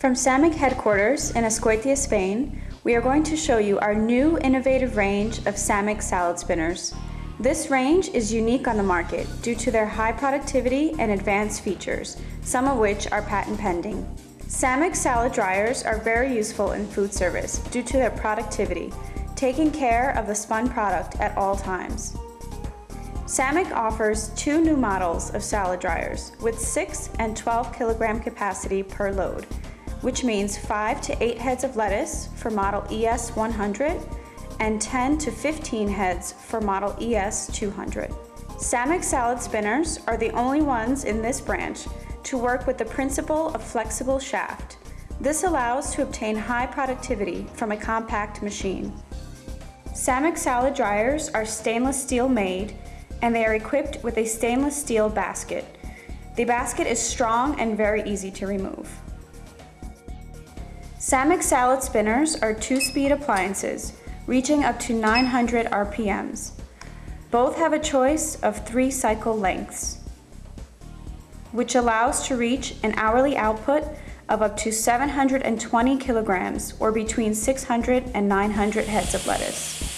From Sammic headquarters in Azkoitia, Spain, we are going to show you our new innovative range of Sammic salad spinners. This range is unique on the market due to their high productivity and advanced features, some of which are patent pending. Sammic salad dryers are very useful in food service due to their productivity, taking care of the spun product at all times. Sammic offers two new models of salad dryers with 6 and 12 kilogram capacity per load, which means 5 to 8 heads of lettuce for model ES 100 and 10 to 15 heads for model ES 200. Sammic salad spinners are the only ones in this branch to work with the principle of flexible shaft. This allows to obtain high productivity from a compact machine. Sammic salad dryers are stainless steel made and they are equipped with a stainless steel basket. The basket is strong and very easy to remove. Sammic salad spinners are two-speed appliances, reaching up to 900 RPMs. Both have a choice of three cycle lengths, which allows to reach an hourly output of up to 720 kilograms or between 600 and 900 heads of lettuce.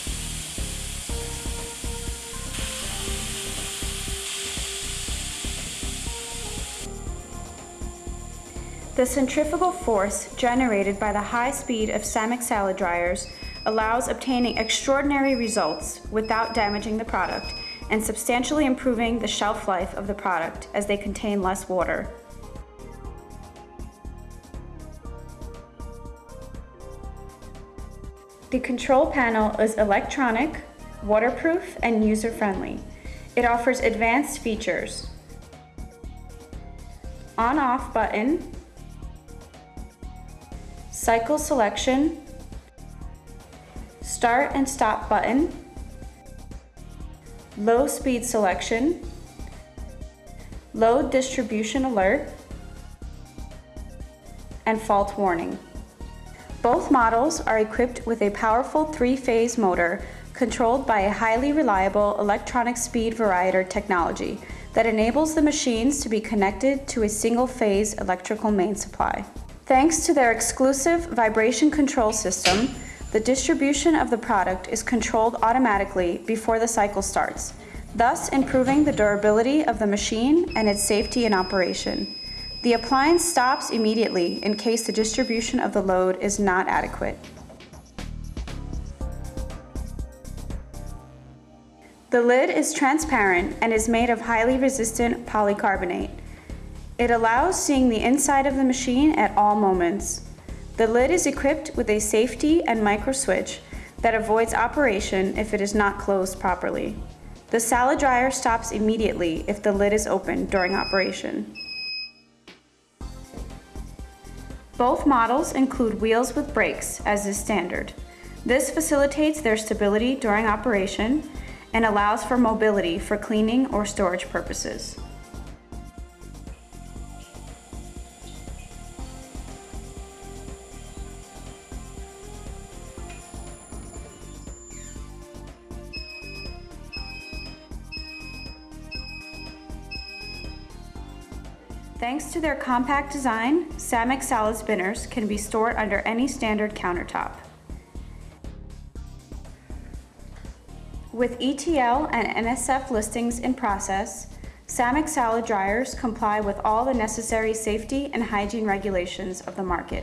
The centrifugal force generated by the high speed of Sammic salad dryers allows obtaining extraordinary results without damaging the product and substantially improving the shelf life of the product as they contain less water. The control panel is electronic, waterproof, and user-friendly. It offers advanced features. On-off button, cycle selection, start and stop button, low speed selection, load distribution alert, and fault warning. Both models are equipped with a powerful three-phase motor controlled by a highly reliable electronic speed variator technology that enables the machines to be connected to a single-phase electrical main supply. Thanks to their exclusive vibration control system, the distribution of the product is controlled automatically before the cycle starts, thus improving the durability of the machine and its safety in operation. The appliance stops immediately in case the distribution of the load is not adequate. The lid is transparent and is made of highly resistant polycarbonate. It allows seeing the inside of the machine at all moments. The lid is equipped with a safety and micro switch that avoids operation if it is not closed properly. The salad dryer stops immediately if the lid is open during operation. Both models include wheels with brakes, as is standard. This facilitates their stability during operation and allows for mobility for cleaning or storage purposes. Thanks to their compact design, Sammic salad spinners can be stored under any standard countertop. With ETL and NSF listings in process, Sammic salad dryers comply with all the necessary safety and hygiene regulations of the market.